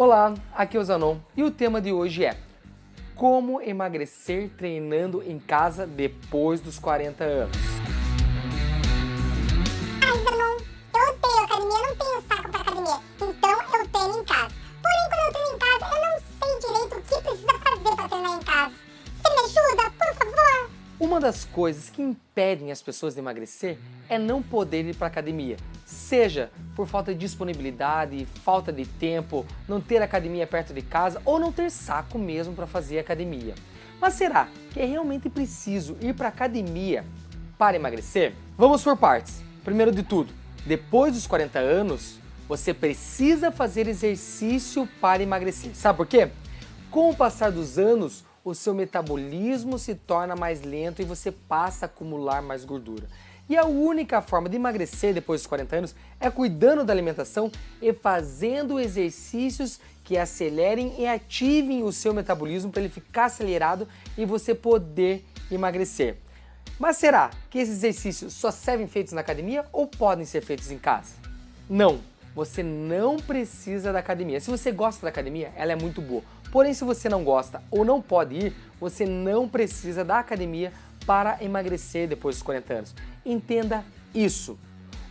Olá, aqui é o Zanon e o tema de hoje é Como emagrecer treinando em casa depois dos 40 anos. Ai, Zanon, eu odeio academia, não tenho saco pra academia, então eu treino em casa. Porém, quando eu treino em casa, eu não sei direito o que precisa fazer pra treinar em casa. Você me ajuda, por favor? Uma das coisas que impedem as pessoas de emagrecer é não poder ir para academia, seja por falta de disponibilidade, falta de tempo, não ter academia perto de casa ou não ter saco mesmo para fazer academia. Mas será que é realmente preciso ir para academia para emagrecer? Vamos por partes. Primeiro de tudo, depois dos 40 anos, você precisa fazer exercício para emagrecer. Sabe por quê? Com o passar dos anos, o seu metabolismo se torna mais lento e você passa a acumular mais gordura. E a única forma de emagrecer depois dos 40 anos é cuidando da alimentação e fazendo exercícios que acelerem e ativem o seu metabolismo para ele ficar acelerado e você poder emagrecer. Mas será que esses exercícios só servem feitos na academia ou podem ser feitos em casa? Não, você não precisa da academia. Se você gosta da academia, ela é muito boa. Porém, se você não gosta ou não pode ir, você não precisa da academia para emagrecer depois dos 40 anos. Entenda isso.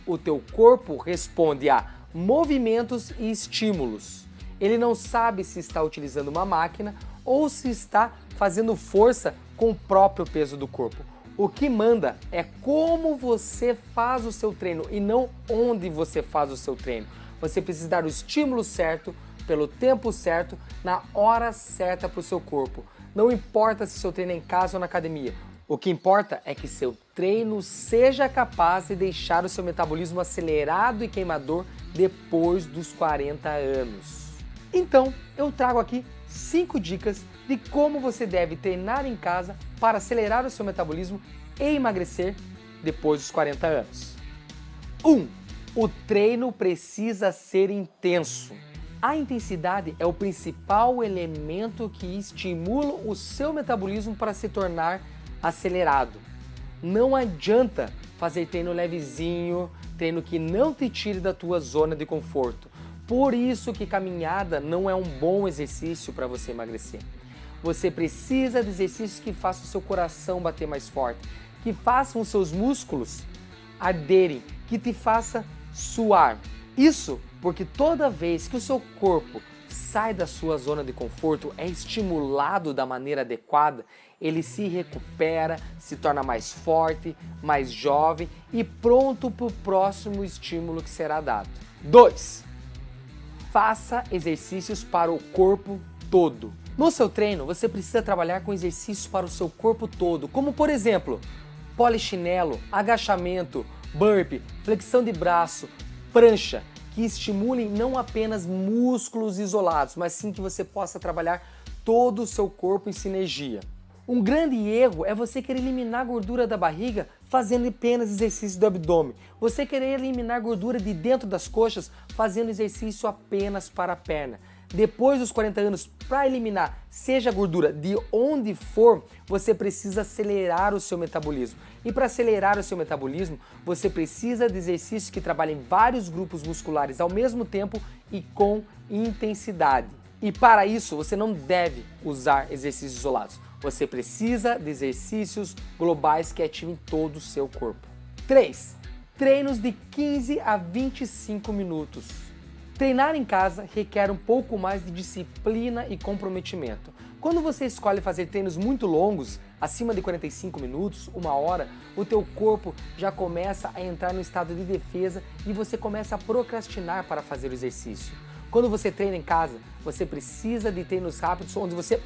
O teu corpo responde a movimentos e estímulos. Ele não sabe se está utilizando uma máquina ou se está fazendo força com o próprio peso do corpo. O que manda é como você faz o seu treino e não onde você faz o seu treino. Você precisa dar o estímulo certo, pelo tempo certo, na hora certa para o seu corpo. Não importa se seu treino é em casa ou na academia. O que importa é que seu treino seja capaz de deixar o seu metabolismo acelerado e queimador depois dos 40 anos. Então, eu trago aqui 5 dicas de como você deve treinar em casa para acelerar o seu metabolismo e emagrecer depois dos 40 anos. 1. Um, o treino precisa ser intenso. A intensidade é o principal elemento que estimula o seu metabolismo para se tornar acelerado. Não adianta fazer treino levezinho, treino que não te tire da tua zona de conforto. Por isso que caminhada não é um bom exercício para você emagrecer. Você precisa de exercícios que façam o seu coração bater mais forte, que façam os seus músculos arderem, que te faça suar. Isso porque toda vez que o seu corpo sai da sua zona de conforto, é estimulado da maneira adequada, ele se recupera, se torna mais forte, mais jovem e pronto para o próximo estímulo que será dado. 2. Faça exercícios para o corpo todo. No seu treino, você precisa trabalhar com exercícios para o seu corpo todo, como por exemplo, polichinelo, agachamento, burpee, flexão de braço, prancha, que estimulem não apenas músculos isolados, mas sim que você possa trabalhar todo o seu corpo em sinergia. Um grande erro é você querer eliminar gordura da barriga fazendo apenas exercício do abdômen. Você querer eliminar gordura de dentro das coxas fazendo exercício apenas para a perna. Depois dos 40 anos, para eliminar seja gordura de onde for, você precisa acelerar o seu metabolismo. E para acelerar o seu metabolismo, você precisa de exercícios que trabalhem vários grupos musculares ao mesmo tempo e com intensidade. E para isso, você não deve usar exercícios isolados. Você precisa de exercícios globais que ativem todo o seu corpo. 3. Treinos de 15 a 25 minutos. Treinar em casa requer um pouco mais de disciplina e comprometimento. Quando você escolhe fazer treinos muito longos, acima de 45 minutos, uma hora, o teu corpo já começa a entrar no estado de defesa e você começa a procrastinar para fazer o exercício. Quando você treina em casa, você precisa de treinos rápidos onde você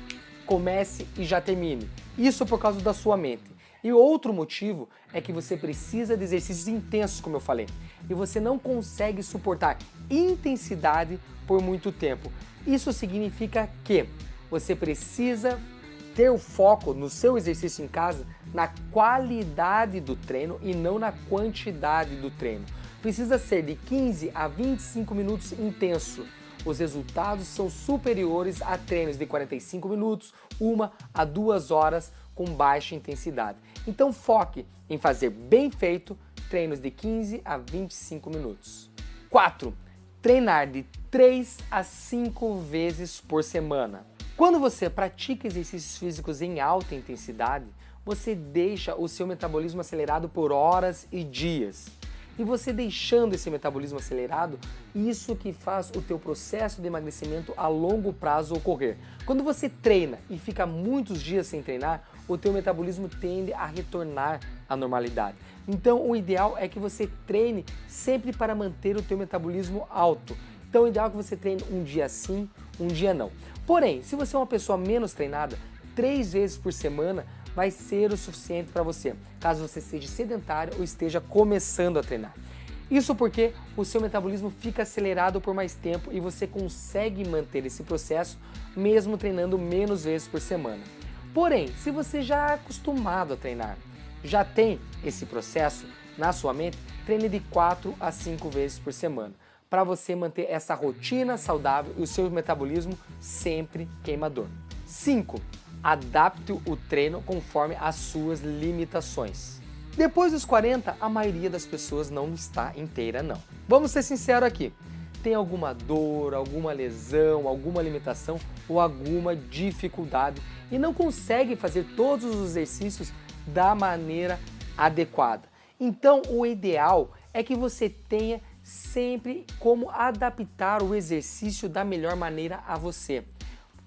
comece e já termine. Isso por causa da sua mente. E outro motivo é que você precisa de exercícios intensos, como eu falei, e você não consegue suportar intensidade por muito tempo. Isso significa que você precisa ter o foco no seu exercício em casa na qualidade do treino e não na quantidade do treino. Precisa ser de 15 a 25 minutos intenso. Os resultados são superiores a treinos de 45 minutos, uma a duas horas com baixa intensidade. Então foque em fazer bem feito treinos de 15 a 25 minutos. 4. treinar de 3 a 5 vezes por semana. Quando você pratica exercícios físicos em alta intensidade, você deixa o seu metabolismo acelerado por horas e dias. E você deixando esse metabolismo acelerado, isso que faz o teu processo de emagrecimento a longo prazo ocorrer. Quando você treina e fica muitos dias sem treinar, o teu metabolismo tende a retornar à normalidade. Então o ideal é que você treine sempre para manter o teu metabolismo alto. Então o ideal é que você treine um dia sim, um dia não. Porém, se você é uma pessoa menos treinada, três vezes por semana vai ser o suficiente para você, caso você seja sedentário ou esteja começando a treinar. Isso porque o seu metabolismo fica acelerado por mais tempo e você consegue manter esse processo mesmo treinando menos vezes por semana. Porém, se você já é acostumado a treinar, já tem esse processo na sua mente, treine de 4 a 5 vezes por semana para você manter essa rotina saudável e o seu metabolismo sempre queimador. 5 adapte o treino conforme as suas limitações. Depois dos 40, a maioria das pessoas não está inteira não. Vamos ser sinceros aqui, tem alguma dor, alguma lesão, alguma limitação ou alguma dificuldade e não consegue fazer todos os exercícios da maneira adequada. Então o ideal é que você tenha sempre como adaptar o exercício da melhor maneira a você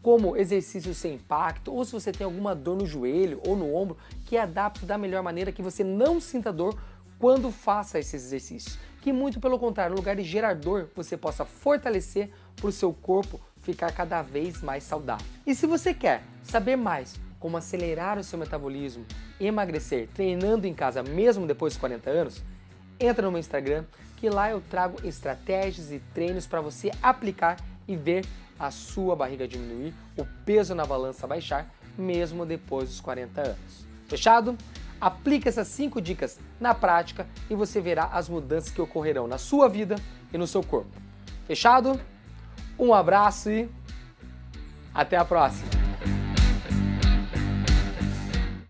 como exercício sem impacto, ou se você tem alguma dor no joelho ou no ombro, que adapte da melhor maneira que você não sinta dor quando faça esses exercícios. Que muito pelo contrário, no lugar de gerar dor, você possa fortalecer para o seu corpo ficar cada vez mais saudável. E se você quer saber mais como acelerar o seu metabolismo, emagrecer treinando em casa mesmo depois dos 40 anos, entra no meu Instagram que lá eu trago estratégias e treinos para você aplicar e ver a sua barriga diminuir, o peso na balança baixar, mesmo depois dos 40 anos. Fechado? Aplique essas 5 dicas na prática e você verá as mudanças que ocorrerão na sua vida e no seu corpo. Fechado? Um abraço e até a próxima!